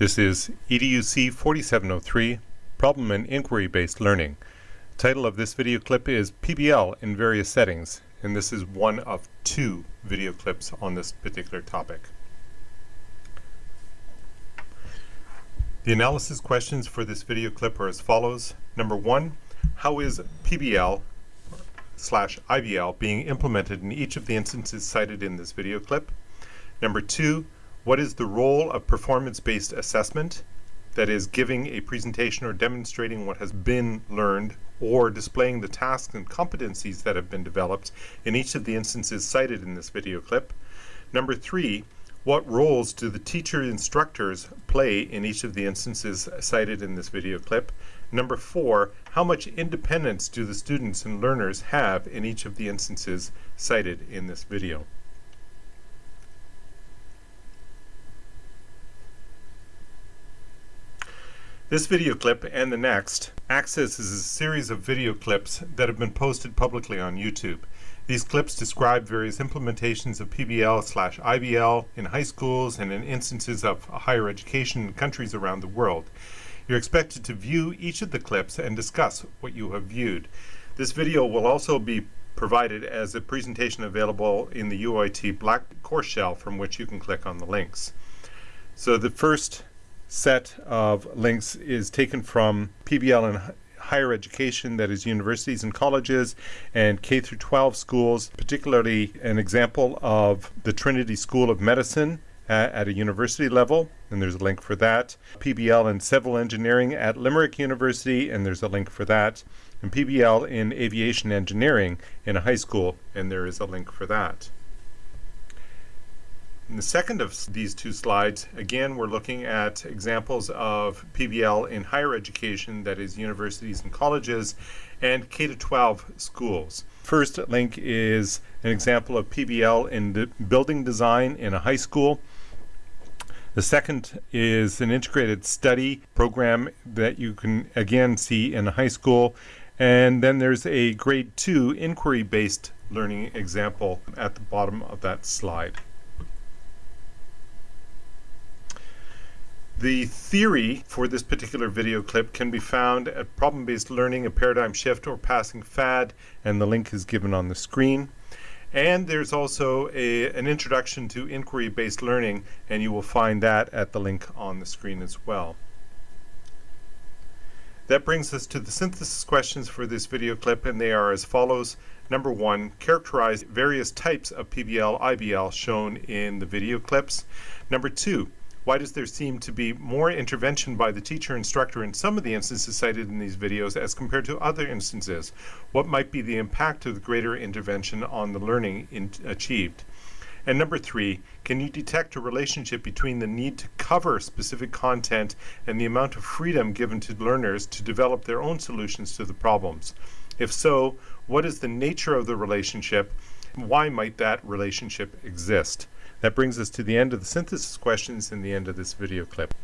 This is EDUC 4703, Problem and Inquiry-Based Learning. Title of this video clip is PBL in Various Settings, and this is one of two video clips on this particular topic. The analysis questions for this video clip are as follows. Number one, how is PBL slash IBL being implemented in each of the instances cited in this video clip? Number two, what is the role of performance-based assessment? That is, giving a presentation or demonstrating what has been learned or displaying the tasks and competencies that have been developed in each of the instances cited in this video clip. Number three, what roles do the teacher instructors play in each of the instances cited in this video clip? Number four, how much independence do the students and learners have in each of the instances cited in this video? This video clip and the next accesses a series of video clips that have been posted publicly on YouTube. These clips describe various implementations of PBL slash IBL in high schools and in instances of higher education in countries around the world. You're expected to view each of the clips and discuss what you have viewed. This video will also be provided as a presentation available in the UIT Black course shell from which you can click on the links. So the first set of links is taken from PBL in higher education, that is universities and colleges and K through 12 schools, particularly an example of the Trinity School of Medicine at, at a university level, and there's a link for that. PBL in civil engineering at Limerick University, and there's a link for that. And PBL in aviation engineering in a high school, and there is a link for that. In the second of these two slides, again, we're looking at examples of PBL in higher education, that is universities and colleges, and K-12 schools. First link is an example of PBL in building design in a high school. The second is an integrated study program that you can again see in a high school. And then there's a grade two inquiry-based learning example at the bottom of that slide. The theory for this particular video clip can be found at Problem-Based Learning, a Paradigm Shift or Passing Fad, and the link is given on the screen. And there's also a, an introduction to inquiry-based learning, and you will find that at the link on the screen as well. That brings us to the synthesis questions for this video clip, and they are as follows. Number one, characterize various types of PBL, IBL shown in the video clips. Number two, why does there seem to be more intervention by the teacher instructor in some of the instances cited in these videos as compared to other instances? What might be the impact of the greater intervention on the learning in achieved? And number three, can you detect a relationship between the need to cover specific content and the amount of freedom given to learners to develop their own solutions to the problems? If so, what is the nature of the relationship? Why might that relationship exist? That brings us to the end of the synthesis questions and the end of this video clip.